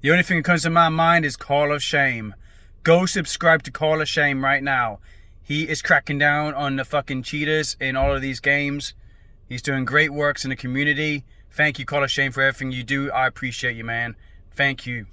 The only thing that comes to my mind is Call of Shame. Go subscribe to Call of Shame right now. He is cracking down on the fucking cheaters in all of these games. He's doing great works in the community. Thank you, Call of Shame, for everything you do. I appreciate you, man. Thank you.